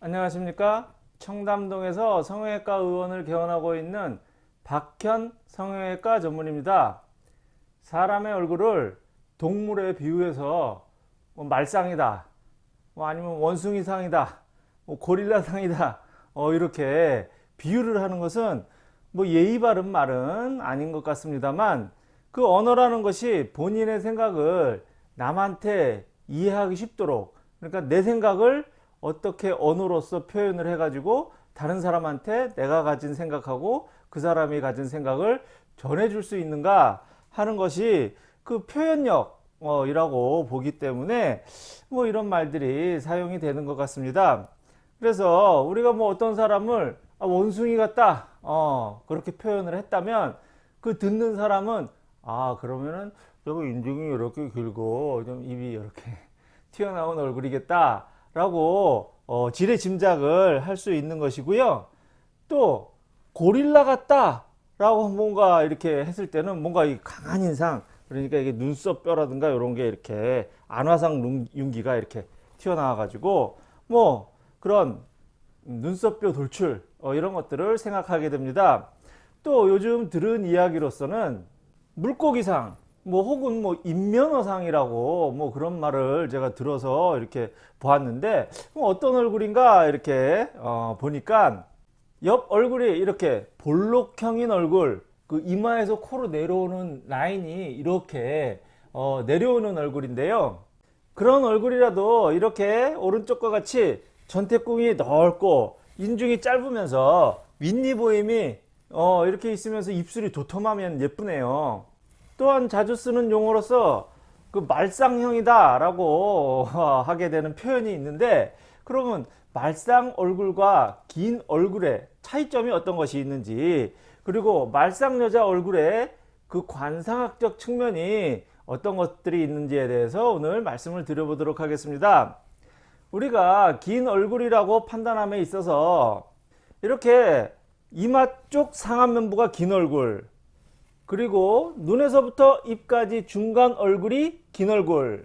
안녕하십니까? 청담동에서 성형외과 의원을 개원하고 있는 박현 성형외과 전문입니다. 사람의 얼굴을 동물에 비유해서 뭐 말상이다 뭐 아니면 원숭이상이다 뭐 고릴라상이다 어 이렇게 비유를 하는 것은 뭐 예의 바른 말은 아닌 것 같습니다만 그 언어라는 것이 본인의 생각을 남한테 이해하기 쉽도록 그러니까 내 생각을 어떻게 언어로서 표현을 해 가지고 다른 사람한테 내가 가진 생각하고 그 사람이 가진 생각을 전해줄 수 있는가 하는 것이 그 표현력 이라고 보기 때문에 뭐 이런 말들이 사용이 되는 것 같습니다. 그래서 우리가 뭐 어떤 사람을 아, 원숭이 같다 어, 그렇게 표현을 했다면 그 듣는 사람은 아 그러면은 저거 인중이 이렇게 길고 좀 입이 이렇게 튀어나온 얼굴이겠다 라고 어, 지레 짐작을 할 수 있는 것이고요. 또 고릴라 같다 라고 뭔가 이렇게 했을 때는 뭔가 이 강한 인상 그러니까 이게 눈썹 뼈라든가 이런 게 이렇게 안화상 윤기가 이렇게 튀어나와 가지고 뭐 그런 눈썹뼈 돌출 어, 이런 것들을 생각하게 됩니다. 또 요즘 들은 이야기로서는 물고기상 뭐 혹은 뭐 인면어상이라고 뭐 그런 말을 제가 들어서 이렇게 보았는데 어떤 얼굴인가 이렇게 어 보니까 옆 얼굴이 이렇게 볼록형인 얼굴 그 이마에서 코로 내려오는 라인이 이렇게 어 내려오는 얼굴인데요. 그런 얼굴이라도 이렇게 오른쪽과 같이 전태궁이 넓고 인중이 짧으면서 윗니 보임이 어 이렇게 있으면서 입술이 도톰하면 예쁘네요 또한 자주 쓰는 용어로서 그 말상형이다 라고 하게 되는 표현이 있는데 그러면 말상 얼굴과 긴 얼굴의 차이점이 어떤 것이 있는지 그리고 말상 여자 얼굴의 그 관상학적 측면이 어떤 것들이 있는지에 대해서 오늘 말씀을 드려보도록 하겠습니다. 우리가 긴 얼굴이라고 판단함에 있어서 이렇게 이마 쪽 상안면부가 긴 얼굴 그리고 눈에서부터 입까지 중간 얼굴이 긴 얼굴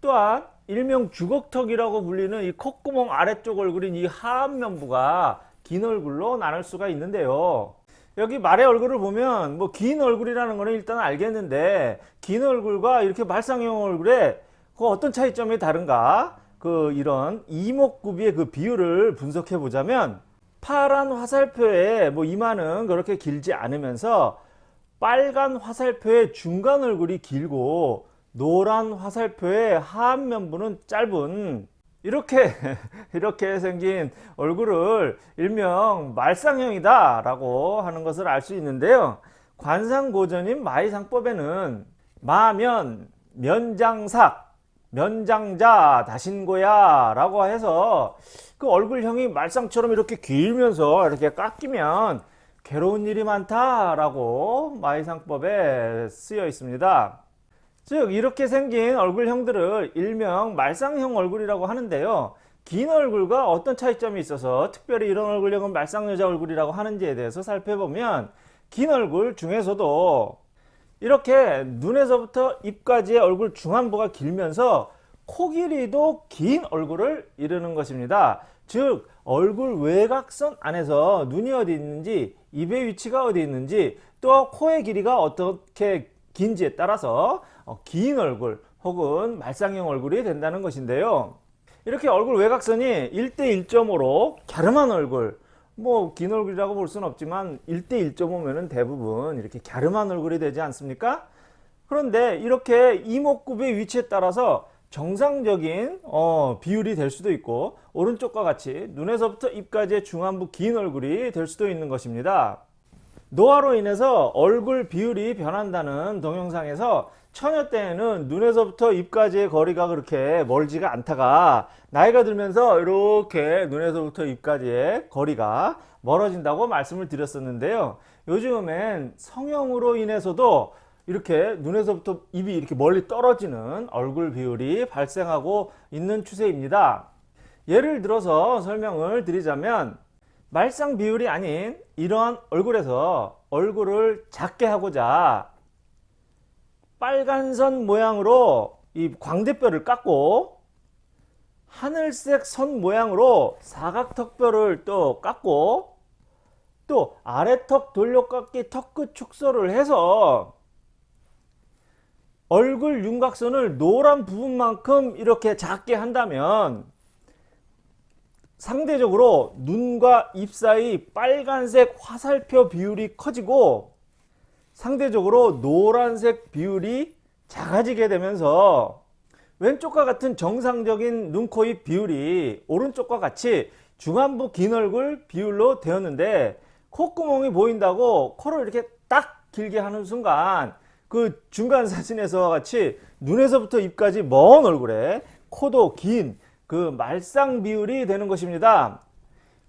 또한 일명 주걱턱이라고 불리는 이 콧구멍 아래쪽 얼굴인 이 하안면부가 긴 얼굴로 나눌 수가 있는데요. 여기 말의 얼굴을 보면 뭐 긴 얼굴이라는 거는 일단 알겠는데 긴 얼굴과 이렇게 말상형 얼굴에 그 어떤 차이점이 다른가? 그 이런 이목구비의 그 비율을 분석해 보자면 파란 화살표에 뭐 이마는 그렇게 길지 않으면서 빨간 화살표의 중간 얼굴이 길고 노란 화살표의 하안면부는 짧은. 이렇게 이렇게 생긴 얼굴을 일명 말상형이다 라고 하는 것을 알 수 있는데요. 관상고전인 마이상법에는 마면 면장삭 면장자 다신고야 라고 해서 그 얼굴형이 말상처럼 이렇게 길면서 이렇게 깎이면 괴로운 일이 많다라고 마이상법에 쓰여 있습니다. 즉 이렇게 생긴 얼굴형들을 일명 말상형 얼굴이라고 하는데요. 긴 얼굴과 어떤 차이점이 있어서 특별히 이런 얼굴형은 말상여자 얼굴이라고 하는지에 대해서 살펴보면 긴 얼굴 중에서도 이렇게 눈에서부터 입까지의 얼굴 중안부가 길면서 코 길이도 긴 얼굴을 이루는 것입니다. 즉 얼굴 외곽선 안에서 눈이 어디 있는지 입의 위치가 어디 있는지 또 코의 길이가 어떻게 긴지에 따라서 어, 긴 얼굴 혹은 말상형 얼굴이 된다는 것인데요. 이렇게 얼굴 외곽선이 1대 1.5로 갸름한 얼굴 뭐 긴 얼굴이라고 볼 수는 없지만 1대 1.5면 대부분 이렇게 갸름한 얼굴이 되지 않습니까? 그런데 이렇게 이목구비의 위치에 따라서 정상적인 어, 비율이 될 수도 있고 오른쪽과 같이 눈에서부터 입까지의 중안부 긴 얼굴이 될 수도 있는 것입니다. 노화로 인해서 얼굴 비율이 변한다는 동영상에서 처녀 때에는 눈에서부터 입까지의 거리가 그렇게 멀지가 않다가 나이가 들면서 이렇게 눈에서부터 입까지의 거리가 멀어진다고 말씀을 드렸었는데요. 요즘엔 성형으로 인해서도 이렇게 눈에서부터 입이 이렇게 멀리 떨어지는 얼굴 비율이 발생하고 있는 추세입니다. 예를 들어서 설명을 드리자면 말상 비율이 아닌 이러한 얼굴에서 얼굴을 작게 하고자 빨간선 모양으로 이 광대뼈를 깎고 하늘색 선 모양으로 사각턱뼈를 또 깎고 또 아래턱 돌려깎기 턱끝 축소를 해서 얼굴 윤곽선을 노란 부분만큼 이렇게 작게 한다면 상대적으로 눈과 입 사이 빨간색 화살표 비율이 커지고 상대적으로 노란색 비율이 작아지게 되면서 왼쪽과 같은 정상적인 눈, 코, 입 비율이 오른쪽과 같이 중안부 긴 얼굴 비율로 되었는데 콧구멍이 보인다고 코를 이렇게 딱 길게 하는 순간 그 중간 사진에서와 같이 눈에서부터 입까지 먼 얼굴에 코도 긴 그 말상 비율이 되는 것입니다.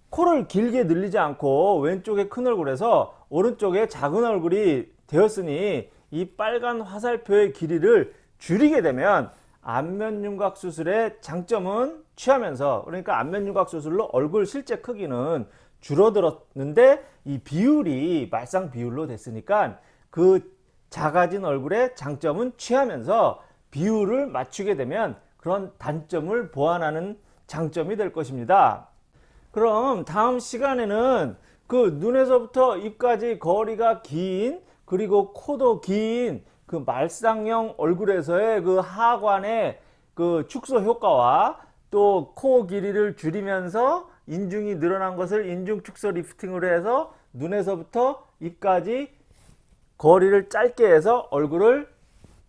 코를 길게 늘리지 않고 왼쪽에 큰 얼굴에서 오른쪽에 작은 얼굴이 되었으니 이 빨간 화살표의 길이를 줄이게 되면 안면윤곽 수술의 장점은 취하면서 그러니까 안면윤곽 수술로 얼굴 실제 크기는 줄어들었는데 이 비율이 말상 비율로 됐으니까 그 작아진 얼굴의 장점은 취하면서 비율을 맞추게 되면 그런 단점을 보완하는 장점이 될 것입니다. 그럼 다음 시간에는 그 눈에서부터 입까지 거리가 긴 그리고 코도 긴 그 말상형 얼굴에서의 그 하관의 그 축소 효과와 또 코 길이를 줄이면서 인중이 늘어난 것을 인중 축소 리프팅으로 해서 눈에서부터 입까지 거리를 짧게 해서 얼굴을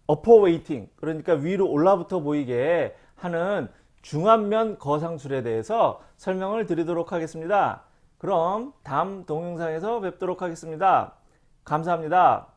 upper weighting 그러니까 위로 올라붙어 보이게 하는 중안면 거상술에 대해서 설명을 드리도록 하겠습니다. 그럼 다음 동영상에서 뵙도록 하겠습니다. 감사합니다.